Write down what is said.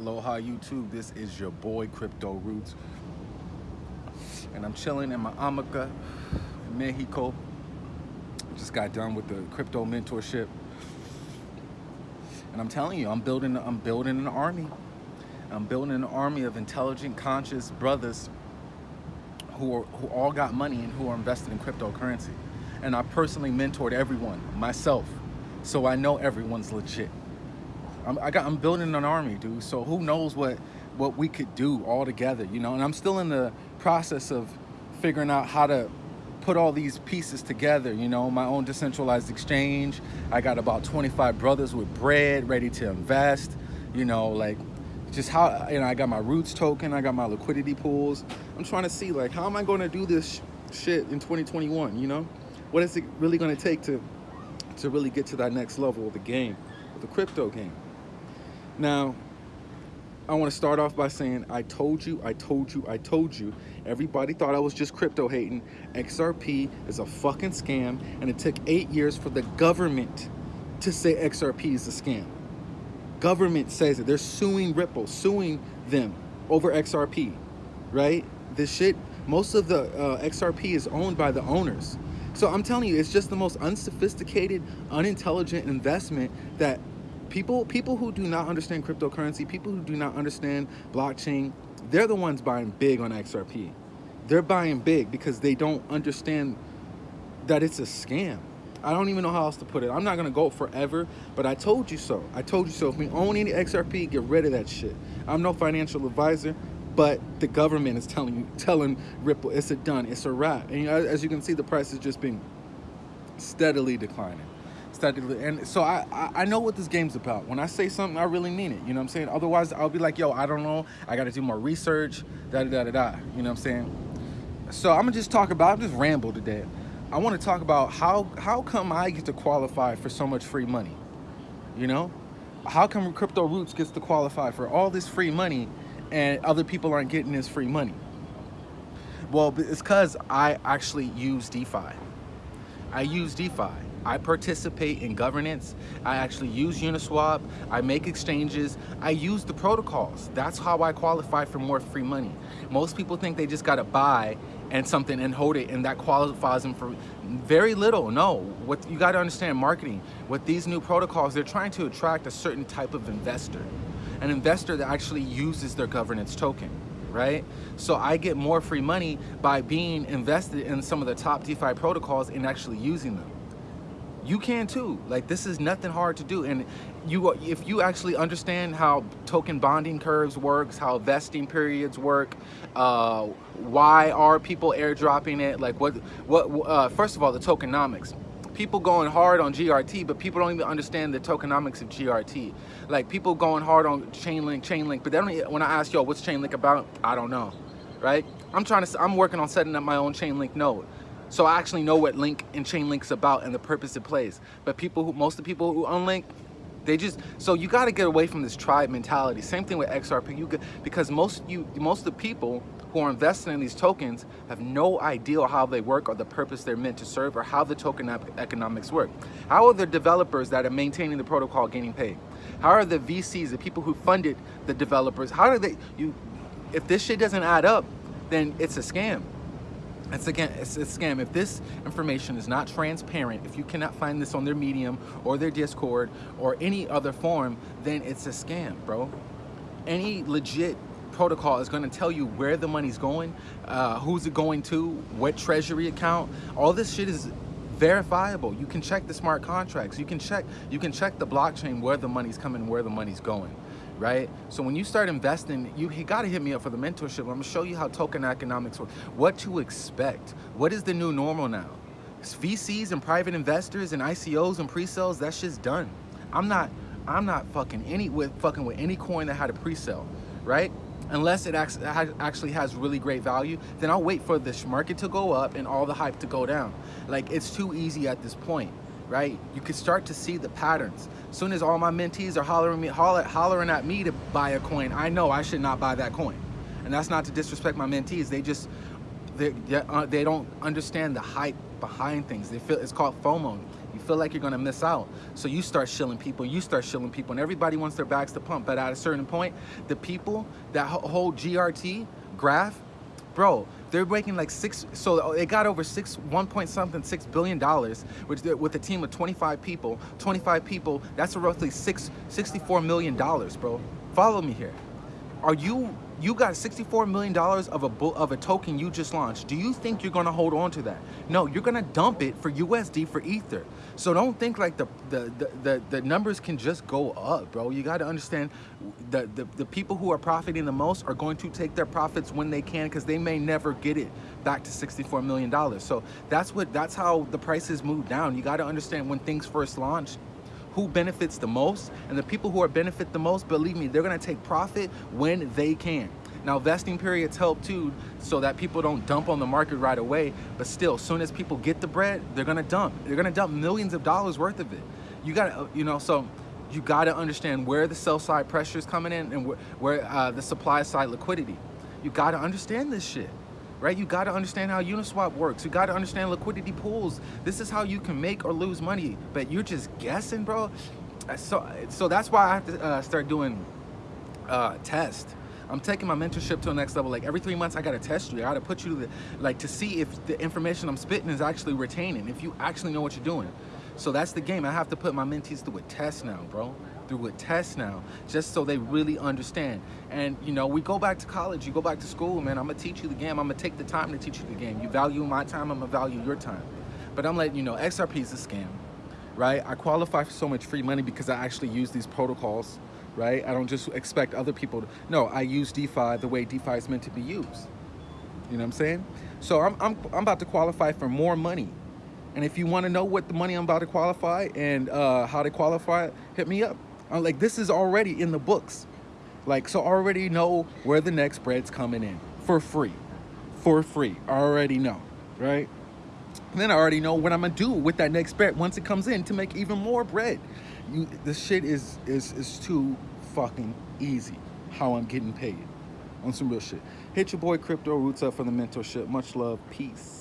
Aloha YouTube, this is your boy Crypto Roots. And I'm chilling in my Hamaca, Mexico. Just got done with the crypto mentorship. And I'm telling you, I'm building I'm building an army. I'm building an army of intelligent, conscious brothers who are, who all got money and who are invested in cryptocurrency. And I personally mentored everyone, myself. So I know everyone's legit. I'm, I got, I'm building an army, dude. So who knows what, what we could do all together, you know? And I'm still in the process of figuring out how to put all these pieces together, you know, my own decentralized exchange. I got about 25 brothers with bread ready to invest, you know, like just how, you know, I got my roots token, I got my liquidity pools. I'm trying to see like, how am I going to do this shit in 2021, you know? What is it really going to take to, to really get to that next level of the game, of the crypto game? Now, I want to start off by saying, I told you, I told you, I told you. Everybody thought I was just crypto hating. XRP is a fucking scam, and it took eight years for the government to say XRP is a scam. Government says it. They're suing Ripple, suing them over XRP, right? This shit, most of the uh, XRP is owned by the owners. So I'm telling you, it's just the most unsophisticated, unintelligent investment that people people who do not understand cryptocurrency, people who do not understand blockchain, they're the ones buying big on XRP. They're buying big because they don't understand that it's a scam. I don't even know how else to put it. I'm not gonna go forever, but I told you so. I told you so. If we own any XRP, get rid of that shit. I'm no financial advisor, but the government is telling you, telling Ripple, it's a done, it's a wrap. And as you can see, the price is just being steadily declining And so I, I, I know what this game's about. When I say something, I really mean it. You know what I'm saying? Otherwise, I'll be like, yo, I don't know. I got to do more research, da da da da. You know what I'm saying? So I'm gonna just talk about, I'm just ramble today. I want to talk about how how come I get to qualify for so much free money? You know, how come Crypto Roots gets to qualify for all this free money, and other people aren't getting this free money? Well, it's because I actually use DeFi. I use DeFi. I participate in governance. I actually use Uniswap. I make exchanges. I use the protocols. That's how I qualify for more free money. Most people think they just got to buy and something and hold it and that qualifies them for very little. No, what you got to understand marketing. With these new protocols, they're trying to attract a certain type of investor. An investor that actually uses their governance token right? So I get more free money by being invested in some of the top DeFi protocols and actually using them you can too. Like this is nothing hard to do. And you, if you actually understand how token bonding curves works, how vesting periods work, uh, why are people airdropping it? Like what, what, uh, first of all, the tokenomics. People going hard on GRT, but people don't even understand the tokenomics of GRT. Like people going hard on Chainlink, Chainlink, but they don't, when I ask, y'all what's Chainlink about? I don't know, right? I'm trying to, I'm working on setting up my own Chainlink node. So I actually know what Link and chain Chainlink's about and the purpose it plays. But people who, most of the people who unlink, they just, so you got to get away from this tribe mentality. Same thing with XRP, you get, because most you, most of the people who are investing in these tokens have no idea how they work or the purpose they're meant to serve or how the token economics work. How are the developers that are maintaining the protocol getting paid? How are the VCs, the people who funded the developers, how do they, you, if this shit doesn't add up, then it's a scam. It's again, it's a scam. If this information is not transparent, if you cannot find this on their Medium or their Discord or any other form, then it's a scam, bro. Any legit protocol is going to tell you where the money's going, uh, who's it going to, what treasury account. All this shit is verifiable. You can check the smart contracts. You can check, you can check the blockchain where the money's coming, where the money's going right? So when you start investing, you, you got to hit me up for the mentorship. I'm to show you how token economics work, what to expect. What is the new normal now? It's VCs and private investors and ICOs and pre-sales, that shit's done. I'm not, I'm not fucking any with fucking with any coin that had a pre-sale, right? Unless it actually has really great value, then I'll wait for this market to go up and all the hype to go down. Like it's too easy at this point right? You can start to see the patterns. As soon as all my mentees are hollering, me, holler, hollering at me to buy a coin, I know I should not buy that coin. And that's not to disrespect my mentees. They just, they, uh, they don't understand the hype behind things. They feel, it's called FOMO. You feel like you're gonna miss out. So you start shilling people, you start shilling people, and everybody wants their bags to pump. But at a certain point, the people that hold GRT graph, bro, they're making like six, so they got over six, one point something, six billion dollars, which with a team of 25 people, 25 people, that's roughly six, 64 million dollars, bro. Follow me here. Are you you got $64 million of a of a token you just launched. Do you think you're gonna hold on to that? No, you're gonna dump it for USD for Ether. So don't think like the the the, the, the numbers can just go up, bro. You gotta understand the, the, the people who are profiting the most are going to take their profits when they can because they may never get it back to $64 million. So that's what that's how the prices move down. You gotta understand when things first launch, who benefits the most and the people who are benefit the most believe me they're to take profit when they can. Now vesting periods help too so that people don't dump on the market right away but still as soon as people get the bread they're to dump. They're to dump millions of dollars worth of it. You got to you know so you got to understand where the sell side pressure is coming in and where, where uh, the supply side liquidity. You got to understand this shit right? You got to understand how Uniswap works. You got to understand liquidity pools. This is how you can make or lose money, but you're just guessing, bro. Uh, so, so that's why I have to uh, start doing uh, test. I'm taking my mentorship to the next level. Like every three months, I gotta test you. I gotta put you to the, like to see if the information I'm spitting is actually retaining, if you actually know what you're doing. So that's the game. I have to put my mentees through a test now, bro through a test now, just so they really understand. And you know, we go back to college, you go back to school, man, I'm gonna teach you the game. I'm gonna take the time to teach you the game. You value my time, I'm gonna value your time. But I'm letting you know, XRP is a scam, right? I qualify for so much free money because I actually use these protocols, right? I don't just expect other people to, no, I use DeFi the way DeFi is meant to be used. You know what I'm saying? So I'm, I'm, I'm about to qualify for more money. And if you want to know what the money I'm about to qualify and uh, how to qualify, hit me up. I'm like, this is already in the books. Like, so already know where the next bread's coming in for free, for free. I already know, right? And then I already know what I'm gonna do with that next bread once it comes in to make even more bread. You, this shit is is is too fucking easy. How I'm getting paid on some real shit. Hit your boy Crypto Roots up for the mentorship. Much love. Peace.